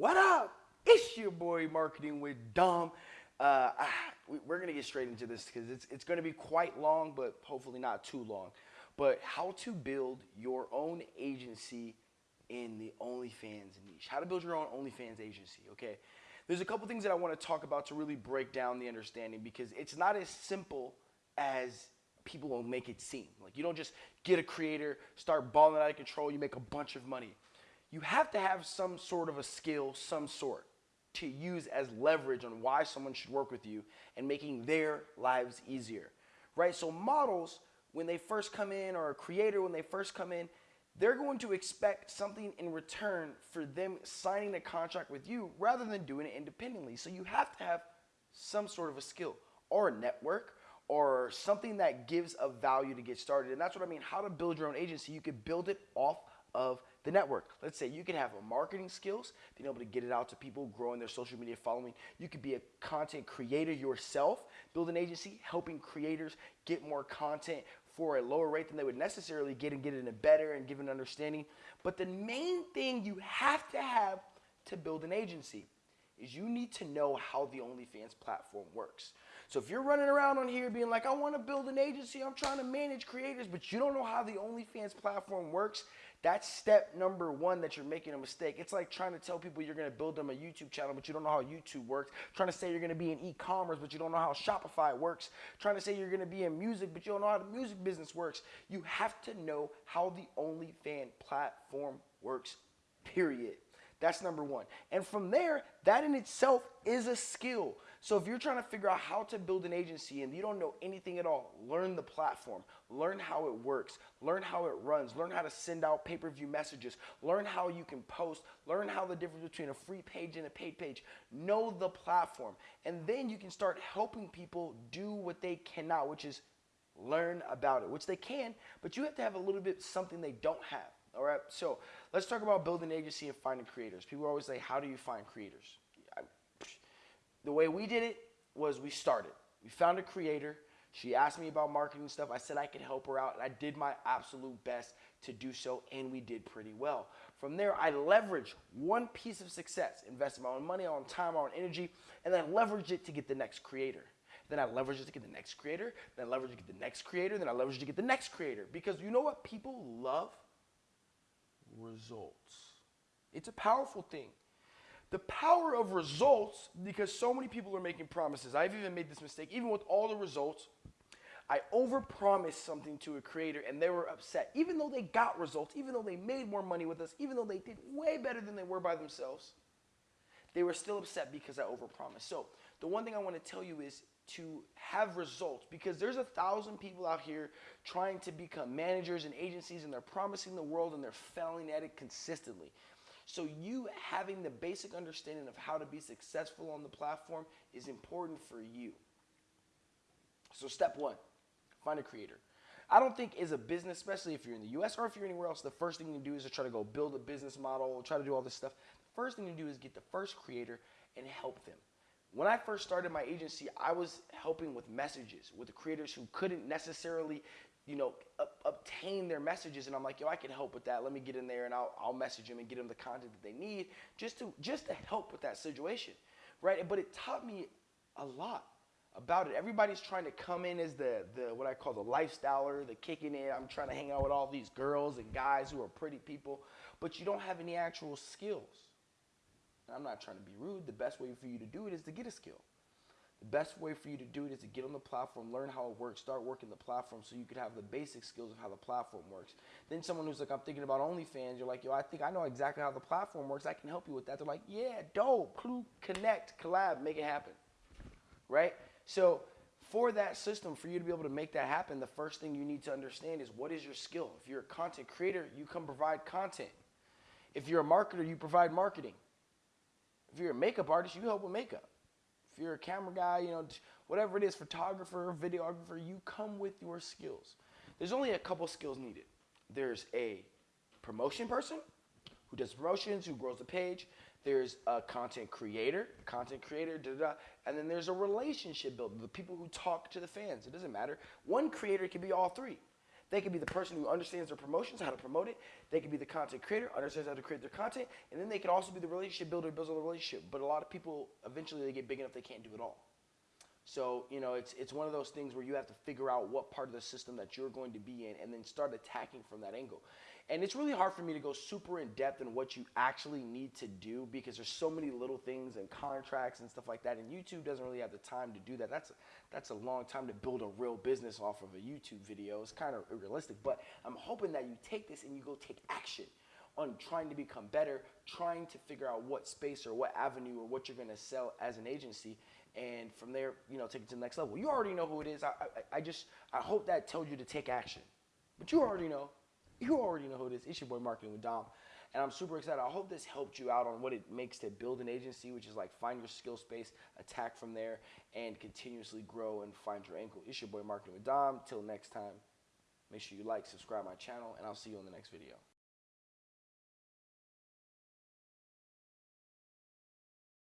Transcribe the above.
What up? It's your boy Marketing with Dom. Uh, we- we're gonna get straight into this because it's it's gonna be quite long, but hopefully not too long. But how to build your own agency in the OnlyFans niche? How to build your own OnlyFans agency? Okay. There's a couple things that I want to talk about to really break down the understanding because it's not as simple as people will make it seem. Like you don't just get a creator, start balling out of control, you make a bunch of money. You have to have some sort of a skill, some sort, to use as leverage on why someone should work with you and making their lives easier. Right? So models, when they first come in, or a creator when they first come in, they're going to expect something in return for them signing a contract with you rather than doing it independently. So you have to have some sort of a skill or a network or something that gives a value to get started. And that's what I mean. How to build your own agency. You could build it off of the network. Let's say you could have a marketing skills, being able to get it out to people, growing their social media following. You could be a content creator yourself, build an agency, helping creators get more content for a lower rate than they would necessarily get and get it in a better and give an understanding. But the main thing you have to have to build an agency is you need to know how the OnlyFans platform works. So if you're running around on here being like, I want to build an agency, I'm trying to manage creators, but you don't know how the OnlyFans platform works, that's step number one that you're making a mistake. It's like trying to tell people you're going to build them a YouTube channel, but you don't know how YouTube works. Trying to say you're going to be in e-commerce, but you don't know how Shopify works. Trying to say you're going to be in music, but you don't know how the music business works. You have to know how the OnlyFans platform works, period. That's number one. And from there, that in itself is a skill. So if you're trying to figure out how to build an agency and you don't know anything at all, learn the platform, learn how it works, learn how it runs, learn how to send out pay-per-view messages, learn how you can post, learn how the difference between a free page and a paid page. Know the platform. And then you can start helping people do what they cannot, which is learn about it, which they can, but you have to have a little bit something they don't have. All right. So let's talk about building an agency and finding creators. People always say, How do you find creators? I, the way we did it was we started. We found a creator. She asked me about marketing stuff. I said I could help her out, and I did my absolute best to do so, and we did pretty well. From there, I leveraged one piece of success, invested my own money, my own time, my own energy, and then leveraged it to get the next creator. Then I leveraged it to get the next creator, then I leveraged it to get the next creator, then I leveraged it to get the next creator. Because you know what people love? results. It's a powerful thing. The power of results, because so many people are making promises. I've even made this mistake, even with all the results. I overpromised something to a creator and they were upset. Even though they got results, even though they made more money with us, even though they did way better than they were by themselves, they were still upset because I overpromised. So, the one thing I want to tell you is to have results because there's a thousand people out here trying to become managers and agencies and they're promising the world and they're failing at it consistently. So you having the basic understanding of how to be successful on the platform is important for you. So step one, find a creator. I don't think as a business, especially if you're in the US or if you're anywhere else, the first thing you do is to try to go build a business model, try to do all this stuff. The first thing you do is get the first creator and help them. When I first started my agency, I was helping with messages with the creators who couldn't necessarily, you know, obtain their messages. And I'm like, yo, I can help with that. Let me get in there and I'll, I'll message them and get them the content that they need just to just to help with that situation, right? But it taught me a lot about it. Everybody's trying to come in as the the what I call the lifestyler, the kicking in. I'm trying to hang out with all these girls and guys who are pretty people, but you don't have any actual skills. I'm not trying to be rude. The best way for you to do it is to get a skill. The best way for you to do it is to get on the platform, learn how it works, start working the platform so you could have the basic skills of how the platform works. Then someone who's like, I'm thinking about OnlyFans, you're like, yo, I think I know exactly how the platform works. I can help you with that. They're like, yeah, dope, clue, connect, collab, make it happen. Right? So for that system, for you to be able to make that happen, the first thing you need to understand is what is your skill? If you're a content creator, you can provide content. If you're a marketer, you provide marketing. If you're a makeup artist, you help with makeup. You're a camera guy, you know, whatever it is, photographer, videographer, you come with your skills. There's only a couple skills needed. There's a promotion person who does promotions, who grows the page. There's a content creator, content creator, da, da, da. and then there's a relationship builder, the people who talk to the fans. It doesn't matter. One creator can be all three. They could be the person who understands their promotions, how to promote it. They could be the content creator, understands how to create their content, and then they could also be the relationship builder, builds on the relationship. But a lot of people eventually they get big enough they can't do it all. So you know, it's it's one of those things where you have to figure out what part of the system that you're going to be in, and then start attacking from that angle. And it's really hard for me to go super in depth in what you actually need to do because there's so many little things and contracts and stuff like that. And YouTube doesn't really have the time to do that. That's that's a long time to build a real business off of a YouTube video. It's kind of unrealistic. But I'm hoping that you take this and you go take action on trying to become better, trying to figure out what space or what avenue or what you're going to sell as an agency, and from there, you know, take it to the next level. You already know who it is. I, I, I just I hope that tells you to take action, but you already know. You already know who it is. It's your boy Marketing with Dom. And I'm super excited. I hope this helped you out on what it makes to build an agency, which is like find your skill space, attack from there, and continuously grow and find your angle. It's your boy Marketing with Dom. Till next time, make sure you like, subscribe my channel, and I'll see you on the next video.